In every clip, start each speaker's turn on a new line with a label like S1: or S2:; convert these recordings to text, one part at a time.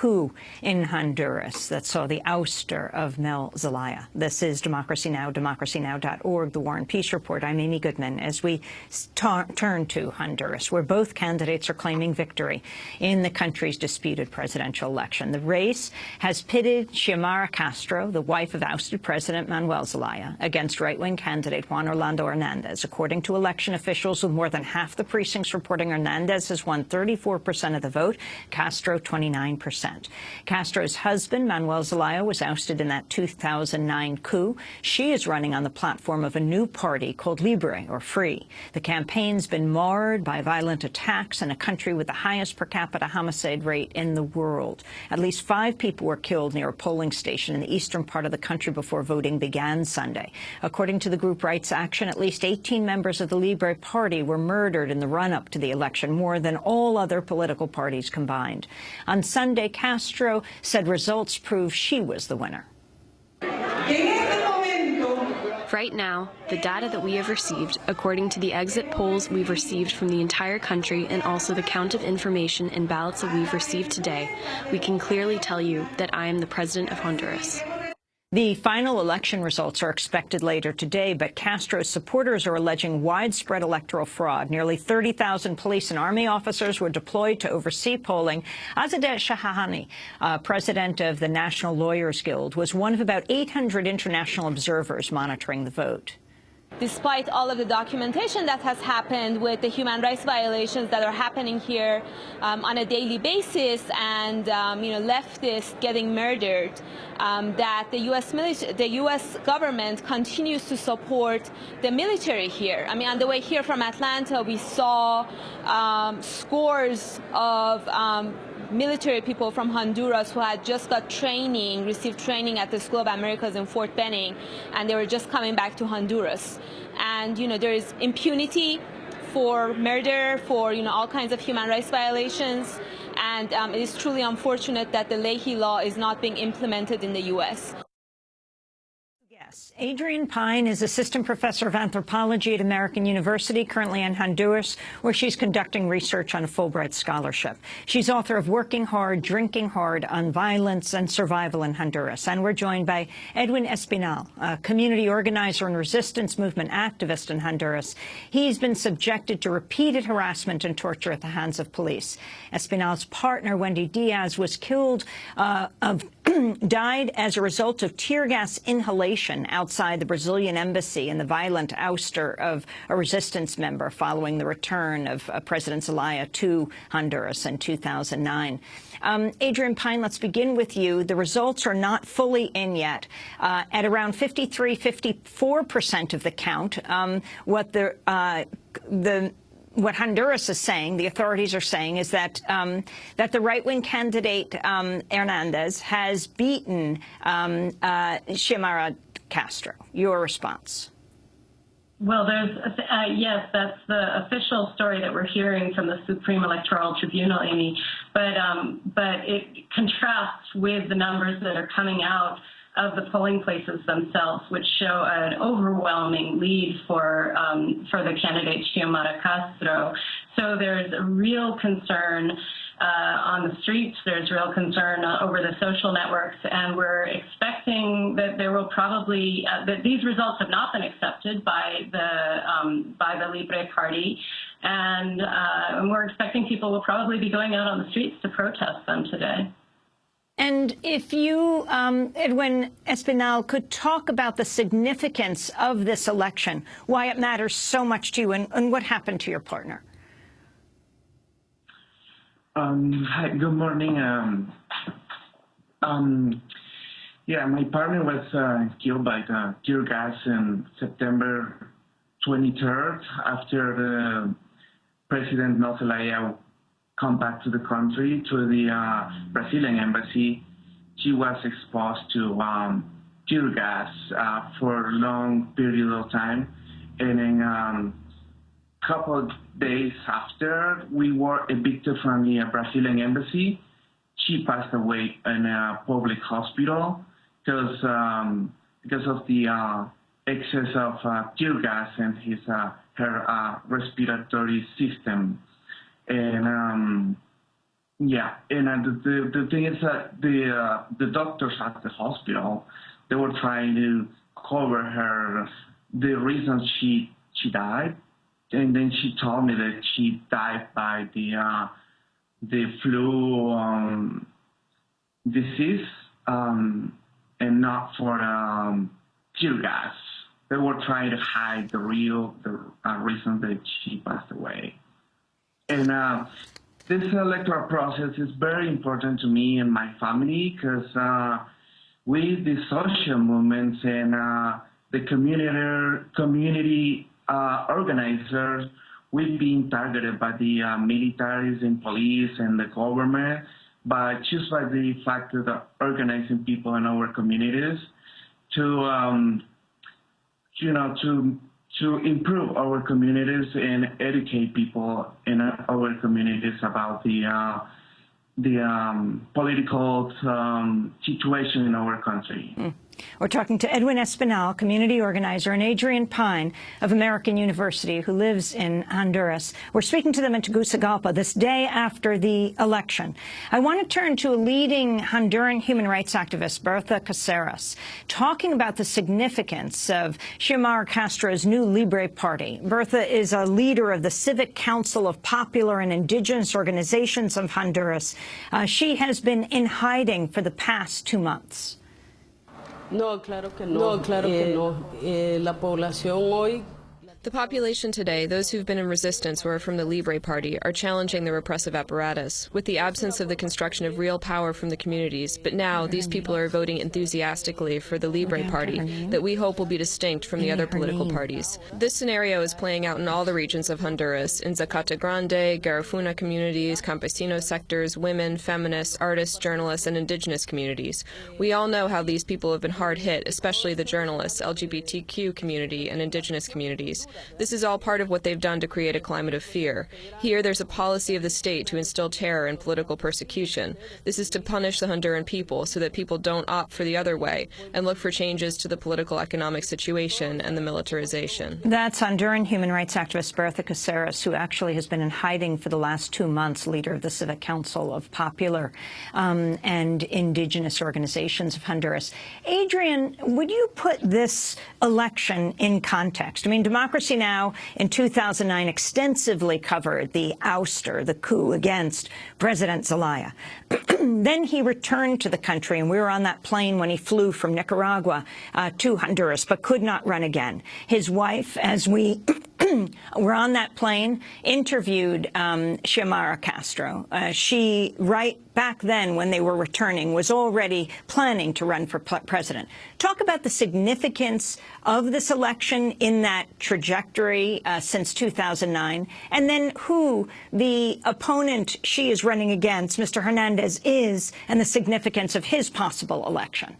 S1: coup in Honduras that saw the ouster of Mel Zelaya. This is Democracy Now!, democracynow.org, The War and Peace Report. I'm Amy Goodman. As we turn to Honduras, where both candidates are claiming victory in the country's disputed presidential election, the race has pitted Xiomara Castro, the wife of ousted President Manuel Zelaya, against right-wing candidate Juan Orlando Hernandez. According to election officials, with more than half the precincts reporting Hernandez has won 34 percent of the vote, Castro 29 percent percent. Castro's husband, Manuel Zelaya, was ousted in that 2009 coup. She is running on the platform of a new party called Libre, or Free. The campaign's been marred by violent attacks in a country with the highest per capita homicide rate in the world. At least five people were killed near a polling station in the eastern part of the country before voting began Sunday. According to the group Rights Action, at least 18 members of the Libre Party were murdered in the run-up to the election, more than all other political parties combined. On Sunday, Castro said results prove she was the winner.
S2: Right now, the data that we have received, according to the exit polls we've received from the entire country and also the count of information and ballots that we've received today, we
S1: can clearly tell you that I am the President of Honduras. The final election results are expected later today, but Castro's supporters are alleging widespread electoral fraud. Nearly 30,000 police and army officers were deployed to oversee polling. Azadeh Shahshahani, uh, president of the National Lawyers Guild, was one of about 800 international observers monitoring the vote.
S3: Despite all of the documentation that has happened with the human rights violations that are happening here um, on a daily basis and um, you know leftists getting murdered, um, that the U.S. the U.S. government continues to support the military here. I mean, on the way here from Atlanta, we saw um, scores of um, military people from Honduras who had just got training, received training at the School of Americas in Fort Benning, and they were just coming back to Honduras. And, you know, there is impunity for murder, for, you know, all kinds of human rights violations. And um, it is truly unfortunate that the Leahy law is not being implemented in the U.S.
S1: Yes. Pine is assistant professor of anthropology at American University, currently in Honduras, where she's conducting research on a Fulbright scholarship. She's author of Working Hard, Drinking Hard on Violence and Survival in Honduras. And we're joined by Edwin Espinal, a community organizer and resistance movement activist in Honduras. He's been subjected to repeated harassment and torture at the hands of police. Espinal's partner, Wendy Diaz, was killed, uh, of died as a result of tear gas inhalation outside the Brazilian embassy in the violent ouster of a resistance member following the return of uh, President Zelaya to Honduras in 2009. Um, Adrienne Pine, let's begin with you. The results are not fully in yet. Uh, at around 53, 54 percent of the count, um, what the uh, the what Honduras is saying, the authorities are saying, is that um, that the right-wing candidate um, Hernandez has beaten um, uh, Xiomara Castro. Your response.
S2: Well, there's uh, yes, that's the official story that we're hearing from the Supreme Electoral Tribunal, Amy. But um, but it contrasts with the numbers that are coming out of the polling places themselves, which show an overwhelming lead for um, for the candidate Xiomara Castro. So there's a real concern uh, on the streets. There's real concern uh, over the social networks, and we're expecting that there will probably uh, that these results have not been accepted by the um, by the Libre Party, and, and we're expecting people will probably be going out on the streets to protest them today.
S1: And if you, um, Edwin Espinal, could talk about the significance of this election, why it matters so much to you, and, and what happened to your partner.
S3: Um, hi, good morning. Um, um, yeah, my partner was uh, killed by the tear gas on September 23rd after President Nozelaya come back to the country to the uh, Brazilian embassy. She was exposed to um, tear gas uh, for a long period of time, and then um, couple days after, we were evicted from the Brazilian embassy. She passed away in a public hospital because um, because of the uh, excess of uh, tear gas in his uh, her uh, respiratory system, and um, yeah, and uh, the, the thing is that the uh, the doctors at the hospital they were trying to cover her the reason she she died and then she told me that she died by the uh, the flu um, disease um, and not for um, tear gas. They were trying to hide the real the uh, reason that she passed away. And uh, this electoral process is very important to me and my family because with uh, the social movements and uh, the community community uh, organizers have being targeted by the uh, militaries and police and the government, but just by the fact of the organizing people in our communities to, um, you know, to to improve our communities and educate people in our communities about the uh, the um, political um, situation in our country. Mm.
S1: We're talking to Edwin Espinal, community organizer, and Adrienne Pine of American University, who lives in Honduras. We're speaking to them in Tegucigalpa this day after the election. I want to turn to a leading Honduran human rights activist, Berta Caceres, talking about the significance of Xiomara Castro's new Libre Party. Berta is a leader of the Civic Council of Popular and Indigenous Organizations of Honduras. Uh, she has been in hiding for the past two months.
S2: No, claro que no. No, claro que eh, no. Eh, la población hoy The population today, those who've been in resistance or from the Libre Party, are challenging the repressive apparatus, with the absence of the construction of real power from the communities. But now, these people are voting enthusiastically for the Libre Party, that we hope will be distinct from the other political parties. This scenario is playing out in all the regions of Honduras, in Zacate Grande, Garifuna communities, campesino sectors, women, feminists, artists, journalists, and indigenous communities. We all know how these people have been hard hit, especially the journalists, LGBTQ community, and indigenous communities. This is all part of what they've done to create a climate of fear. Here, there's a policy of the state to instill terror and political persecution. This is to punish the Honduran people so that people don't opt for the other way and look for changes to the political economic situation and the militarization.
S1: That's Honduran human rights activist Berta Caceres, who actually has been in hiding for the last two months, leader of the Civic Council of Popular um, and Indigenous Organizations of Honduras. Adrienne, would you put this election in context? I mean, democracy Democracy Now! in 2009 extensively covered the ouster, the coup against President Zelaya. then he returned to the country, and we were on that plane when he flew from Nicaragua uh, to Honduras, but could not run again. His wife, as we were on that plane, interviewed um, Xiomara Castro. Uh, she, right back then when they were returning, was already planning to run for president. Talk about the significance of this election in that trajectory uh, since 2009, and then who the opponent she is running against, Mr. Hernandez, is, and the significance of his possible election.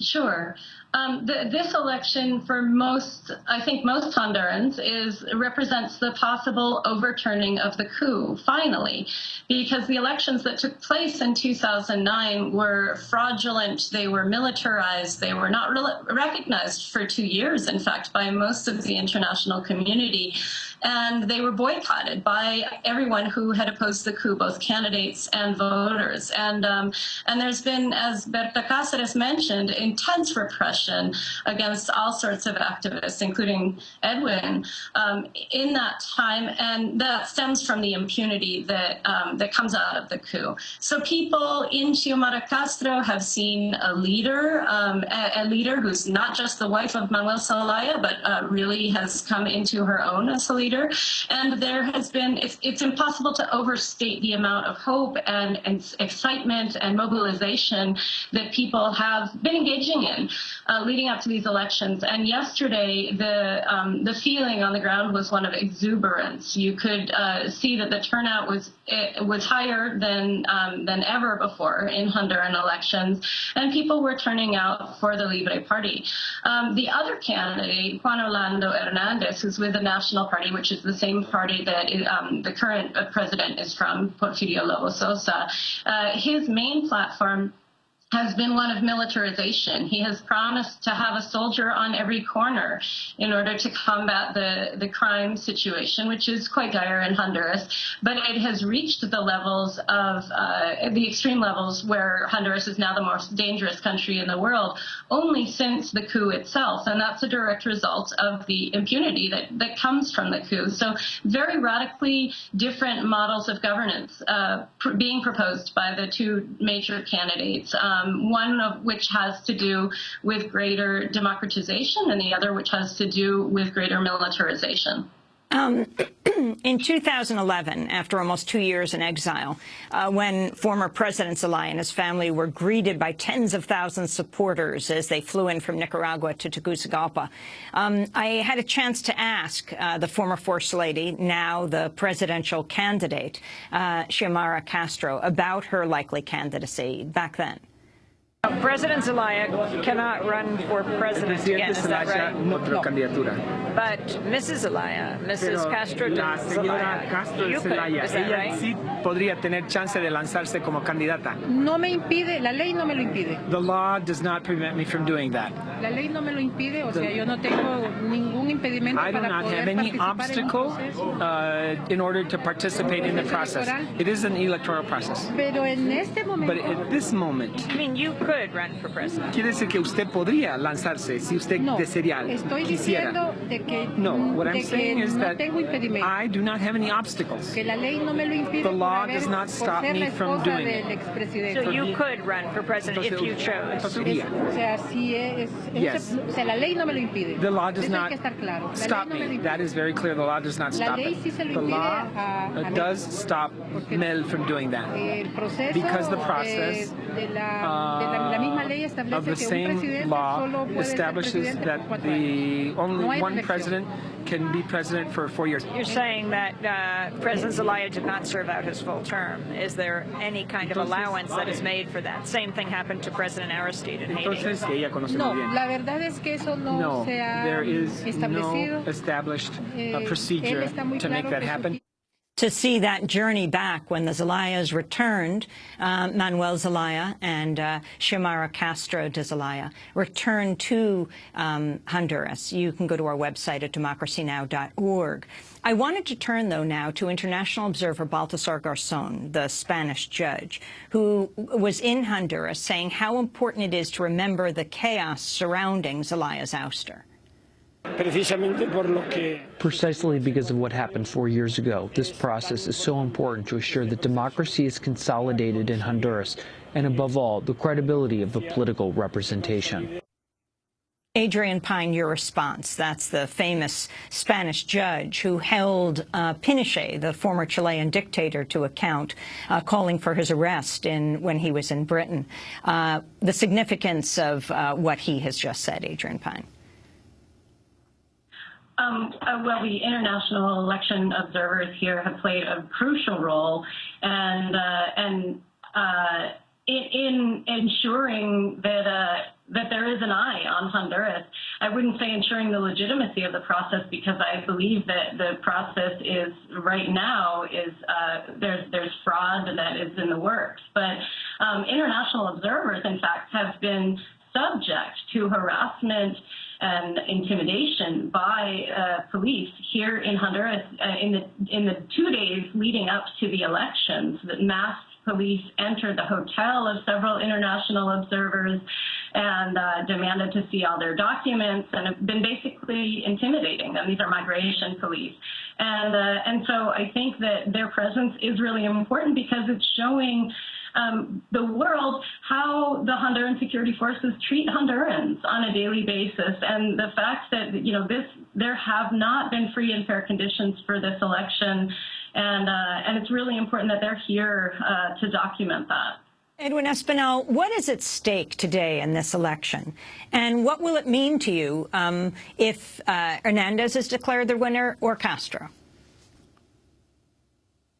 S2: Sure. Um, the, this election for most, I think most Hondurans, is represents the possible overturning of the coup, finally, because the elections that took place in 2009 were fraudulent, they were militarized, they were not re recognized for two years, in fact, by most of the international community, and they were boycotted by everyone who had opposed the coup, both candidates and voters. And, um, and there's been, as Berta Cáceres mentioned, intense repression against all sorts of activists, including Edwin, um, in that time. And that stems from the impunity that, um, that comes out of the coup. So people in Xiomara Castro have seen a leader, um, a, a, leader who's not just the wife of Manuel Zelaya, but uh, really has come into her own as a leader. And there has been, it's, it's impossible to overstate the amount of hope and, and excitement and mobilization that people have been engaging in uh, leading up to these elections. And yesterday, the um, the feeling on the ground was one of exuberance. You could uh, see that the turnout was eh, was higher than um, than ever before in Honduran elections, and people were turning out for the Libre Party. Um, the other candidate, Juan Orlando Hernandez, who's with the National Party, which is the same party that eh, um, the current uh, president is from, Porfirio Lobo Sosa, uh, his main platform has been one of militarization. He has promised to have a soldier on every corner in order to combat the, the crime situation, which is quite dire in Honduras. But it has reached the levels of uh, the extreme levels where Honduras is now the most dangerous country in the world only since the coup itself. And that's a direct result of the impunity that, that comes from the coup. So very radically different models of governance uh, pr being proposed by the two major candidates. Um, um, one of which has to do with greater democratization and the other which has to do with greater militarization.
S1: Um, in 2011, after almost two years in exile, uh, when former President Zelaya and his family were greeted by tens of thousands of supporters as they flew in from Nicaragua to Tegucigalpa, um, I had a chance to ask uh, the former First Lady, now the presidential candidate, uh, Xiomara Castro, about her likely candidacy back then. President Zelaya cannot run for president again, is that right? No, no. But Mrs. Zelaya, Mrs. Castro la Zelaya, Castro you Zelaya, could, ella right?
S3: sí podría tener chance de lanzarse como candidata.
S1: No me impide, la ley no me lo impide.
S3: The law does not prevent me from doing that.
S1: La ley no me lo impide, o the, sea, yo no tengo ningún impedimento I do not have any obstacle
S3: uh, in order to participate in the process. It is an electoral process.
S1: Pero en este momento, but at
S3: this moment, I
S1: mean, you could could run for president. Quiere decir
S3: que usted podría lanzarse si usted no, desearía. Estoy quisiera. diciendo
S1: de que no, what I'm saying is that I
S3: do not have any obstacles. Que la ley no me lo impide the law does not stop me from doing it. So you could run
S1: for president entonces, if you chose. Es, o
S3: sea, si es, es yes. o sea, la ley no me lo impide. The law does not claro. stop no me.
S1: That is very clear. The law does not la stop ley it. Sí se lo the law
S3: a, a does stop Mel from doing that. Because the process
S1: de la, de la uh, la misma ley establece que un the solo
S3: Only no one president can be president for four years. You're
S1: saying that uh, President Zelaya did not serve out his full term. Is there any kind of allowance that is made for that? Same thing happened to President Aristide in Entonces, Haiti. No, la verdad es que eso no, no se ha there is establecido. No established uh, eh, procedure to make that happen to see that journey back when the Zelayas returned, uh, Manuel Zelaya and uh, Xiomara Castro de Zelaya returned to um, Honduras. You can go to our website at democracynow.org. I wanted to turn, though, now to international observer Baltasar Garzon, the Spanish judge, who was in Honduras saying how important it is to remember the chaos surrounding Zelaya's ouster. Precisely because of what happened four years ago, this process is so important to assure that democracy is consolidated in Honduras,
S3: and above all, the credibility of the political representation.
S1: Adrienne Pine, your response. That's the famous Spanish judge who held uh, Pinochet, the former Chilean dictator, to account, uh, calling for his arrest in, when he was in Britain. Uh, the significance of uh, what he has just said, Adrienne Pine.
S2: Um, uh, well, the international election observers here have played a crucial role, and uh, and uh, in, in, ensuring that uh, that there is an eye on Honduras. I wouldn't say ensuring the legitimacy of the process because I believe that the process is right now is uh, there's there's fraud that is in the works, but um, international observers, in fact, have been subject to harassment and intimidation by uh, police here in Honduras uh, in the in the two days leading up to the elections. That masked police entered the hotel of several international observers and uh, demanded to see all their documents and have been basically intimidating them. These are migration police, and uh, and so I think that their presence is really important because it's showing um, the world how the Honduran security forces treat Hondurans on a daily basis, and the fact that you know this there have not been free and fair conditions for this election, and uh, and it's really important that they're here uh, to document that.
S1: Edwin Espinal, what is at stake today in this election? And what will it mean to you um, if uh, Hernandez is declared the winner or Castro?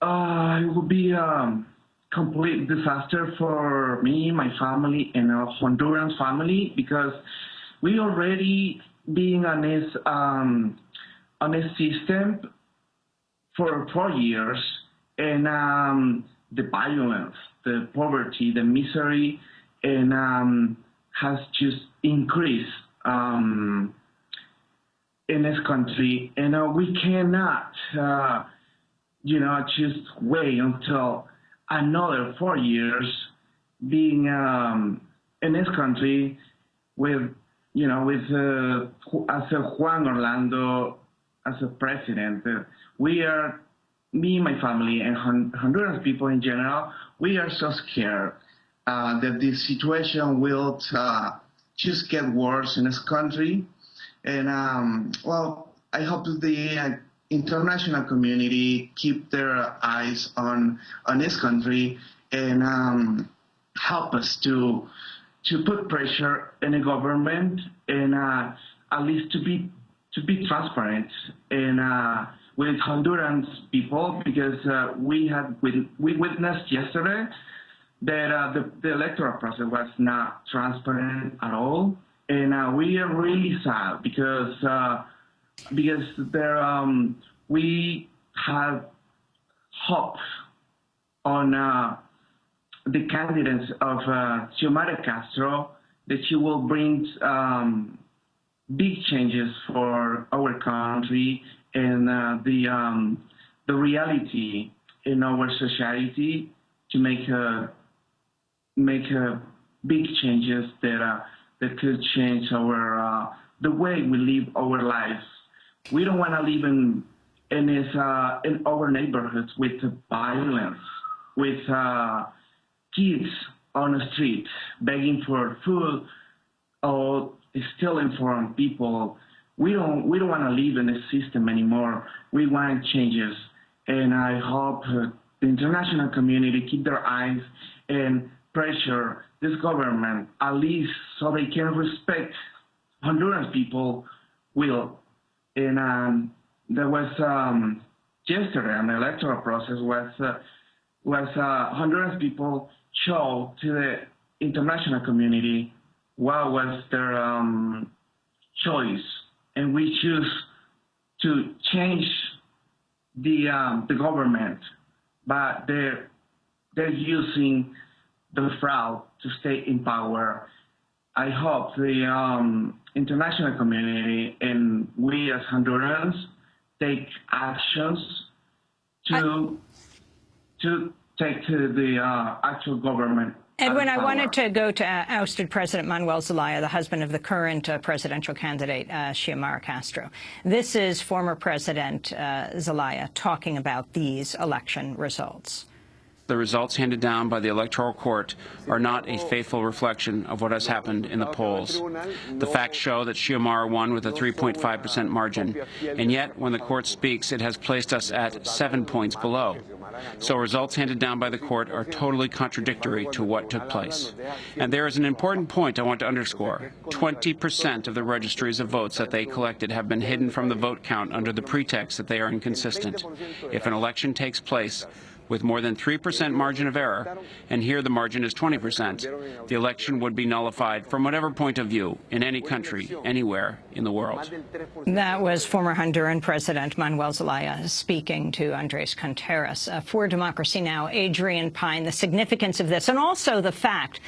S3: Uh, it will be um, complete disaster for me, my family, and our Honduran family because we already being on this um, on this system for four years, and um, the violence, the poverty, the misery, and um, has just increased um, in this country, and uh, we cannot, uh, you know, just wait until another four years being um, in this country with, you know, with uh, as a Juan Orlando as a president. Uh, we are, me, my family, and Honduran people in general, we are so scared uh, that this situation will uh, just get worse in this country. And um, well, I hope the uh, international community keep their eyes on on this country and um, help us to to put pressure in the government and uh, at least to be to be transparent and uh, with Hondurans people because uh, we had we witnessed yesterday that uh, the, the, electoral process was not transparent at all and uh, we are really sad because uh, because there um, we have hope on uh, the candidates of uh, Xiomara Castro that she will bring um, big changes for our country and uh, the um, the reality in our society to make a, make a big changes that uh, that could change our uh, the way we live our lives. We don't want to live in in, uh, in our neighborhoods with violence, with uh, kids on the street begging for food or stealing from people. We don't we don't want to live in this system anymore. We want changes, and I hope the international community keep their eyes and pressure this government at least so they can respect Honduran people will and um, there was um, yesterday an electoral process was uh, was uh, people show to the international community what was their um, choice, and we choose to change the um, the government, but they're they're using the fraud to stay in power. I hope the um, international community, and we as Hondurans take actions to I... to take to the uh, actual government
S1: Edwin, I wanted to go to uh, ousted President Manuel Zelaya, the husband of the current uh, presidential candidate, uh, Xiomara Castro. This is former President uh, Zelaya talking about these election results
S3: the results handed down by the Electoral Court are not a faithful reflection of what has happened in the polls. The facts show that Xiomara won with a 3.5 percent margin, and yet when the court speaks, it has placed us at seven points below. So results handed down by the court are totally contradictory to what took place. And there is an important point I want to underscore. 20 percent of the registries of votes that they collected have been hidden from the vote count under the pretext that they are inconsistent. If an election takes place, with more than 3% margin of error, and here the margin is 20%. The election would be nullified from whatever point of view, in any country, anywhere in the world.
S1: That was former Honduran President Manuel Zelaya speaking to Andres Contreras. Uh, for Democracy Now!, Adrienne Pine, the significance of this, and also the fact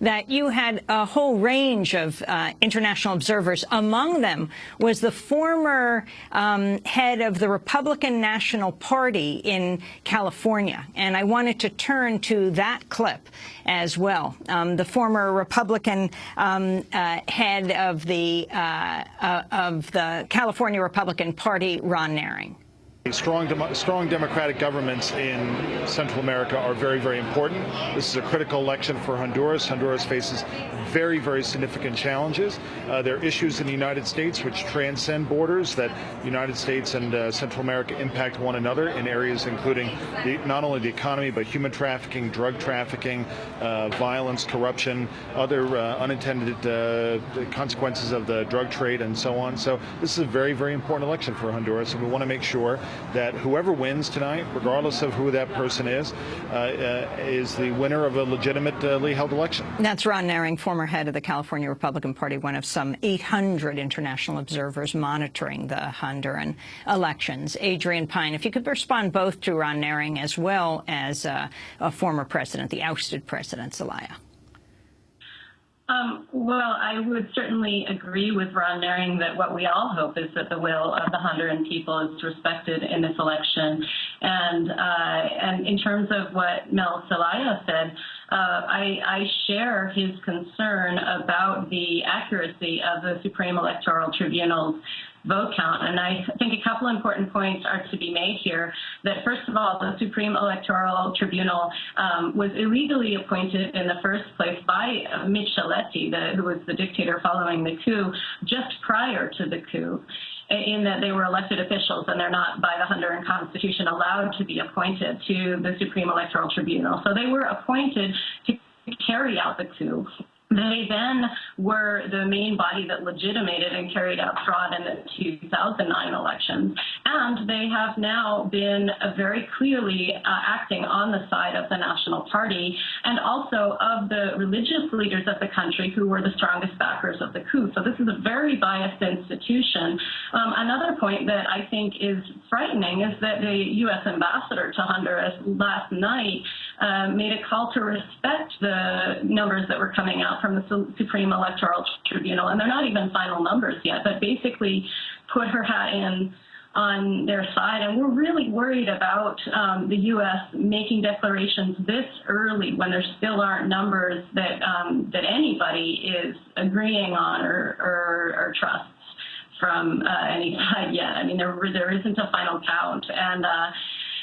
S1: that you had a whole range of uh, international observers. Among them was the former um, head of the Republican National Party in California, California. And I wanted to turn to that clip as well. Um, the former Republican um, uh, head of the, uh, uh, of the California Republican Party, Ron Nehring. Strong, strong democratic governments in Central America are very, very important. This is a critical election for Honduras. Honduras faces very, very significant challenges. Uh, there are issues in the United States which transcend borders, that the United States and uh, Central America impact one another in areas including the, not only the economy, but human trafficking, drug trafficking, uh, violence, corruption, other uh, unintended uh, consequences of the drug trade, and so on. So this is a very, very important election for Honduras, and we want to make sure that whoever wins tonight, regardless of who that person is, uh, uh, is the winner of a legitimately held election. That's Ron Nehring, former head of the California Republican Party, one of some 800 international observers monitoring the Honduran elections. Adrienne Pine, if you could respond both to Ron Nehring as well as uh, a former president, the ousted president, Zelaya.
S2: Um, well, I would certainly agree with Ron Nehring that what we all hope is that the will of the Honduran people is respected in this election. And, uh, and in terms of what Mel Zelaya said, uh, I, I, share his concern about the accuracy of the Supreme Electoral Tribunal's vote count. And I think a couple important points are to be made here. That first of all, the Supreme Electoral Tribunal um, was illegally appointed in the first place by uh, Micheletti, the, who was the dictator following the coup, just prior to the coup in that they were elected officials and they're not by the Honduran constitution allowed to be appointed to the Supreme Electoral Tribunal. So they were appointed to carry out the coup they then were the main body that legitimated and carried out fraud in the 2009 elections. And they have now been uh, very clearly uh, acting on the side of the National Party and also of the religious leaders of the country who were the strongest backers of the coup. So this is a very biased institution. Um, another point that I think is frightening is that the U.S. ambassador to Honduras last night um, made a call to respect the numbers that were coming out from the Supreme Electoral Tribunal, and they're not even final numbers yet, but basically put her hat in on their side. And we're really worried about um, the U.S. making declarations this early when there still aren't numbers that, um, that anybody is agreeing on or, or, or trusts from uh, any side yet. I mean, there, there isn't a final count. And uh,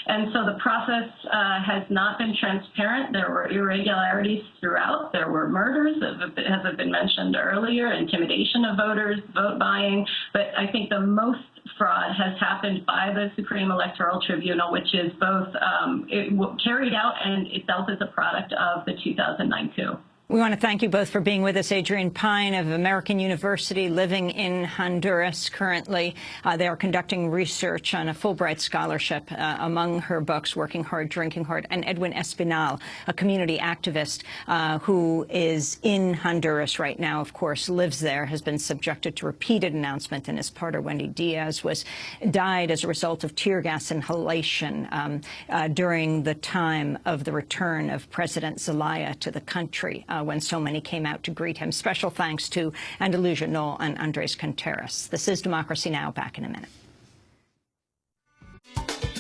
S2: and so the process uh, has not been transparent. There were irregularities throughout. There were murders, as have been mentioned earlier, intimidation of voters, vote buying. But I think the most fraud has happened by the Supreme Electoral Tribunal, which is both um, carried out and itself is a product of the 2009 coup.
S1: We want to thank you both for being with us. Adrienne Pine of American University, living in Honduras currently. Uh, they are conducting research on a Fulbright scholarship. Uh, among her books, Working Hard, Drinking Hard, and Edwin Espinal, a community activist uh, who is in Honduras right now, of course, lives there, has been subjected to repeated announcement, and his partner, Wendy Diaz, was died as a result of tear gas inhalation um, uh, during the time of the return of President Zelaya to the country. Uh, uh, when so many came out to greet him. Special thanks to Andalusia Knoll and Andres Contreras. This is Democracy Now! Back in a minute.